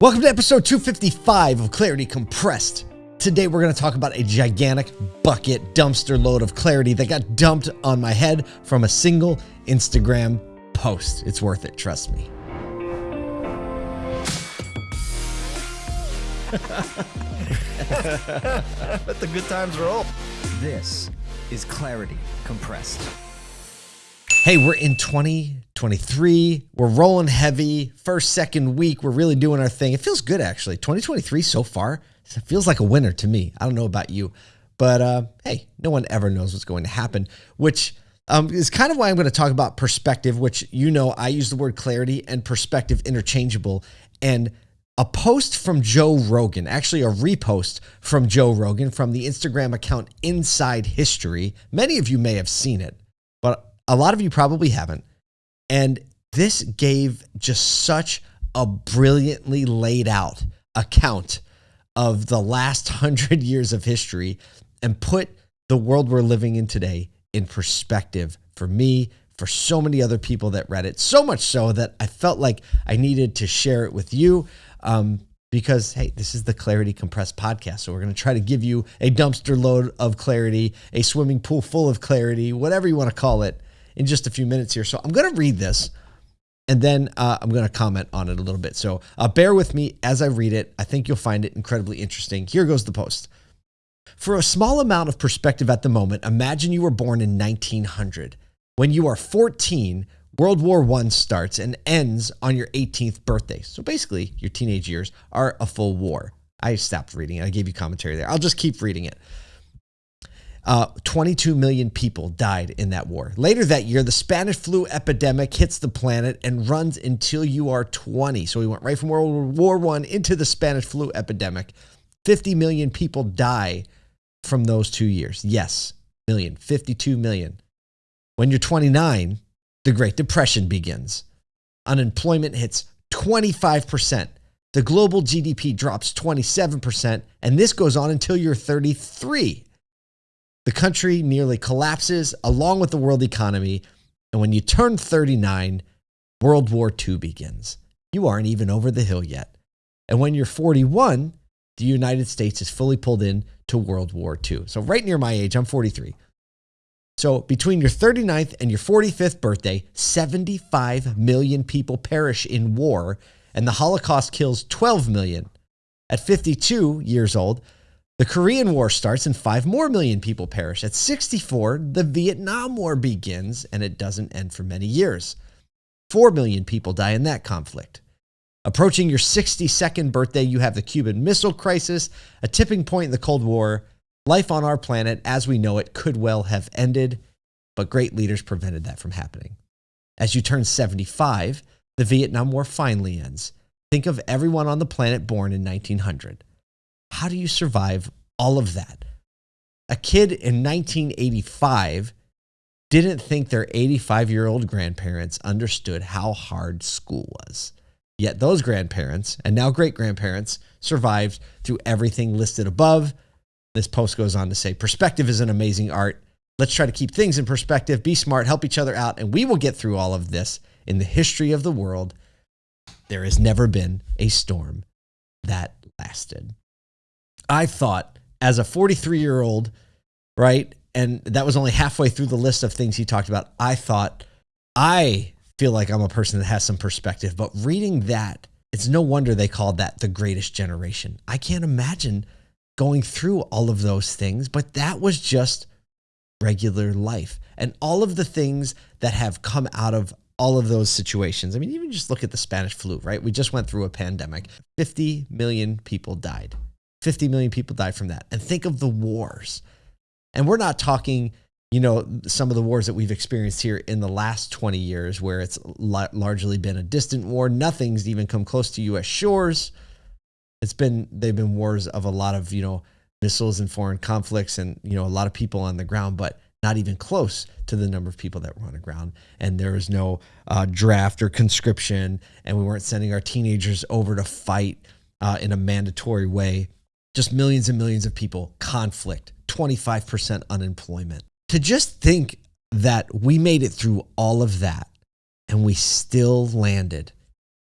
Welcome to episode 255 of Clarity Compressed. Today we're going to talk about a gigantic bucket dumpster load of clarity that got dumped on my head from a single Instagram post. It's worth it, trust me. Let the good times roll. This is Clarity Compressed. Hey, we're in 2023. We're rolling heavy. First, second week, we're really doing our thing. It feels good, actually. 2023 so far, it feels like a winner to me. I don't know about you, but uh, hey, no one ever knows what's going to happen, which um, is kind of why I'm going to talk about perspective, which you know I use the word clarity and perspective interchangeable. And a post from Joe Rogan, actually a repost from Joe Rogan from the Instagram account Inside History. Many of you may have seen it, a lot of you probably haven't. And this gave just such a brilliantly laid out account of the last hundred years of history and put the world we're living in today in perspective for me, for so many other people that read it. So much so that I felt like I needed to share it with you. Um, because hey, this is the Clarity Compressed podcast. So we're going to try to give you a dumpster load of clarity, a swimming pool full of clarity, whatever you want to call it in just a few minutes here. So I'm going to read this and then uh, I'm going to comment on it a little bit. So uh, bear with me as I read it. I think you'll find it incredibly interesting. Here goes the post. For a small amount of perspective at the moment, imagine you were born in 1900. When you are 14, World War I starts and ends on your 18th birthday. So basically, your teenage years are a full war. I stopped reading. I gave you commentary there. I'll just keep reading it. Uh, 22 million people died in that war. Later that year, the Spanish flu epidemic hits the planet and runs until you are 20. So we went right from World War One into the Spanish flu epidemic. 50 million people die from those two years. Yes, million, 52 million. When you're 29, the Great Depression begins. Unemployment hits 25%. The global GDP drops 27%, and this goes on until you're 33. The country nearly collapses along with the world economy. And when you turn 39, World War II begins. You aren't even over the hill yet. And when you're 41, the United States is fully pulled in to World War II. So, right near my age, I'm 43. So, between your 39th and your 45th birthday, 75 million people perish in war, and the Holocaust kills 12 million. At 52 years old, the Korean War starts and 5 more million people perish. At 64, the Vietnam War begins and it doesn't end for many years. 4 million people die in that conflict. Approaching your 62nd birthday, you have the Cuban Missile Crisis, a tipping point in the Cold War. Life on our planet as we know it could well have ended, but great leaders prevented that from happening. As you turn 75, the Vietnam War finally ends. Think of everyone on the planet born in 1900. How do you survive all of that? A kid in 1985 didn't think their 85 year old grandparents understood how hard school was. Yet those grandparents and now great grandparents survived through everything listed above. This post goes on to say perspective is an amazing art. Let's try to keep things in perspective, be smart, help each other out, and we will get through all of this. In the history of the world, there has never been a storm that lasted. I thought as a 43 year old, right? And that was only halfway through the list of things he talked about. I thought, I feel like I'm a person that has some perspective, but reading that, it's no wonder they called that the greatest generation. I can't imagine going through all of those things, but that was just regular life. And all of the things that have come out of all of those situations. I mean, even just look at the Spanish flu, right? We just went through a pandemic. 50 million people died. 50 million people died from that. And think of the wars. And we're not talking, you know, some of the wars that we've experienced here in the last 20 years where it's largely been a distant war. Nothing's even come close to US shores. It's been they've been wars of a lot of, you know, missiles and foreign conflicts and, you know, a lot of people on the ground, but not even close to the number of people that were on the ground. And there was no uh, draft or conscription, and we weren't sending our teenagers over to fight uh, in a mandatory way just millions and millions of people, conflict, 25% unemployment. To just think that we made it through all of that and we still landed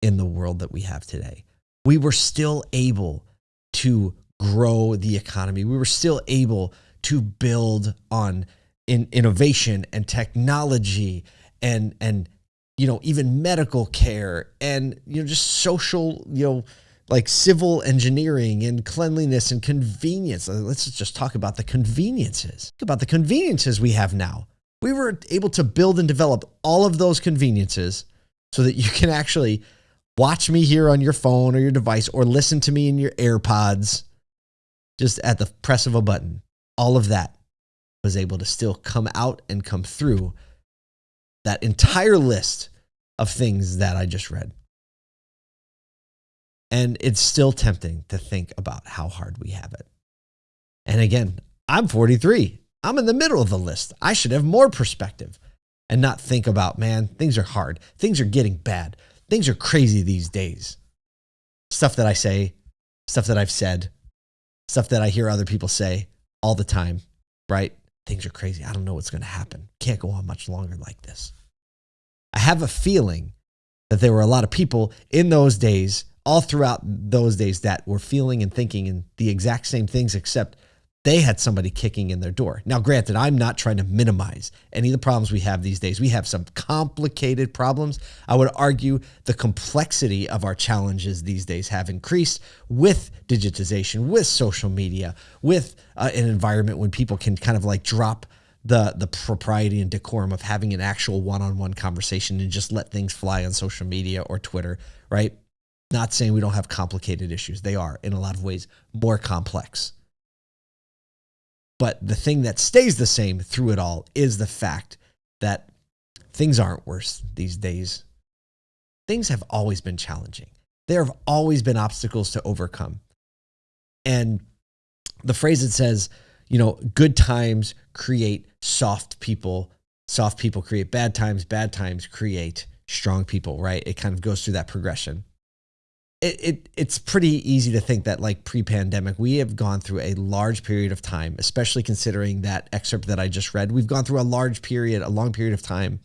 in the world that we have today. we were still able to grow the economy. We were still able to build on in innovation and technology and and you know even medical care and you know just social you know like civil engineering and cleanliness and convenience. Uh, let's just talk about the conveniences. Think about the conveniences we have now. We were able to build and develop all of those conveniences so that you can actually watch me here on your phone or your device or listen to me in your AirPods just at the press of a button. All of that was able to still come out and come through that entire list of things that I just read. And it's still tempting to think about how hard we have it. And again, I'm 43. I'm in the middle of the list. I should have more perspective and not think about, man, things are hard. Things are getting bad. Things are crazy these days. Stuff that I say, stuff that I've said, stuff that I hear other people say all the time, right? Things are crazy. I don't know what's going to happen. Can't go on much longer like this. I have a feeling that there were a lot of people in those days all throughout those days that were feeling and thinking and the exact same things, except they had somebody kicking in their door. Now, granted, I'm not trying to minimize any of the problems we have these days. We have some complicated problems. I would argue the complexity of our challenges these days have increased with digitization, with social media, with uh, an environment when people can kind of like drop the the propriety and decorum of having an actual one-on-one conversation and just let things fly on social media or Twitter, right? Not saying we don't have complicated issues. They are, in a lot of ways, more complex. But the thing that stays the same through it all is the fact that things aren't worse these days. Things have always been challenging. There have always been obstacles to overcome. And the phrase that says, you know, good times create soft people, soft people create bad times, bad times create strong people, right? It kind of goes through that progression it, it it's pretty easy to think that like pre-pandemic we have gone through a large period of time especially considering that excerpt that i just read. We've gone through a large period a long period of time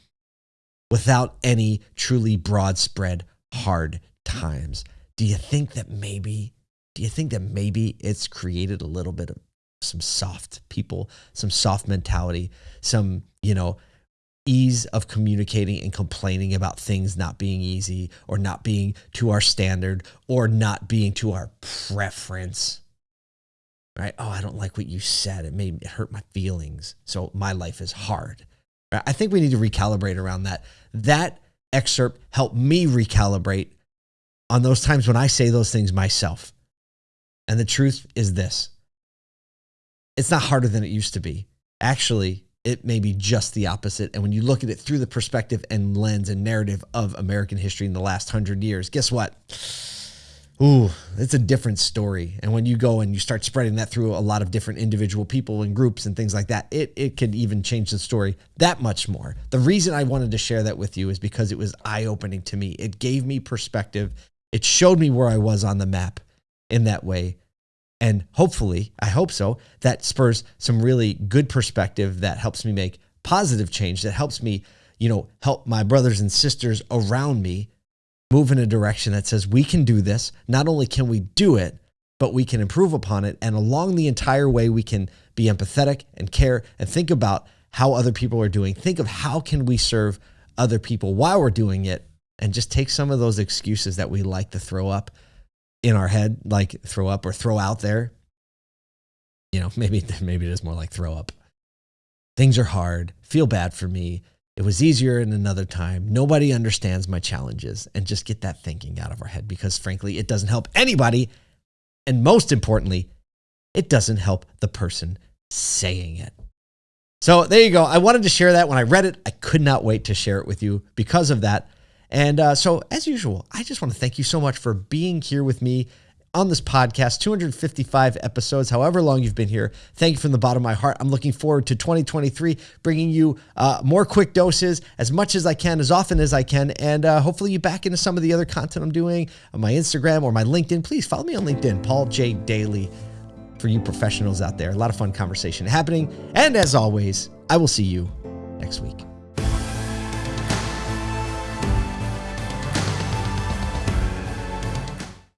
without any truly broad spread hard times. Do you think that maybe do you think that maybe it's created a little bit of some soft people some soft mentality some you know ease of communicating and complaining about things not being easy or not being to our standard or not being to our preference. Right? Oh, I don't like what you said. It made it hurt my feelings. So my life is hard. Right? I think we need to recalibrate around that. That excerpt helped me recalibrate on those times when I say those things myself. And the truth is this it's not harder than it used to be. Actually, it may be just the opposite. And when you look at it through the perspective and lens and narrative of American history in the last hundred years, guess what? Ooh, it's a different story. And when you go and you start spreading that through a lot of different individual people and groups and things like that, it, it could even change the story that much more. The reason I wanted to share that with you is because it was eye opening to me. It gave me perspective, it showed me where I was on the map in that way. And hopefully, I hope so, that spurs some really good perspective that helps me make positive change, that helps me, you know, help my brothers and sisters around me move in a direction that says we can do this. Not only can we do it, but we can improve upon it. And along the entire way, we can be empathetic and care and think about how other people are doing. Think of how can we serve other people while we're doing it and just take some of those excuses that we like to throw up in our head, like throw up or throw out there. You know, maybe maybe it is more like throw up. Things are hard. Feel bad for me. It was easier in another time. Nobody understands my challenges and just get that thinking out of our head because frankly, it doesn't help anybody. And most importantly, it doesn't help the person saying it. So there you go. I wanted to share that when I read it. I could not wait to share it with you because of that. And uh, so, as usual, I just want to thank you so much for being here with me on this podcast 255 episodes, however long you've been here. Thank you from the bottom of my heart. I'm looking forward to 2023, bringing you uh, more quick doses as much as I can, as often as I can, and uh, hopefully you back into some of the other content I'm doing on my Instagram or my LinkedIn. Please follow me on LinkedIn, Paul J. Daly, for you professionals out there. A lot of fun conversation happening. And as always, I will see you next week.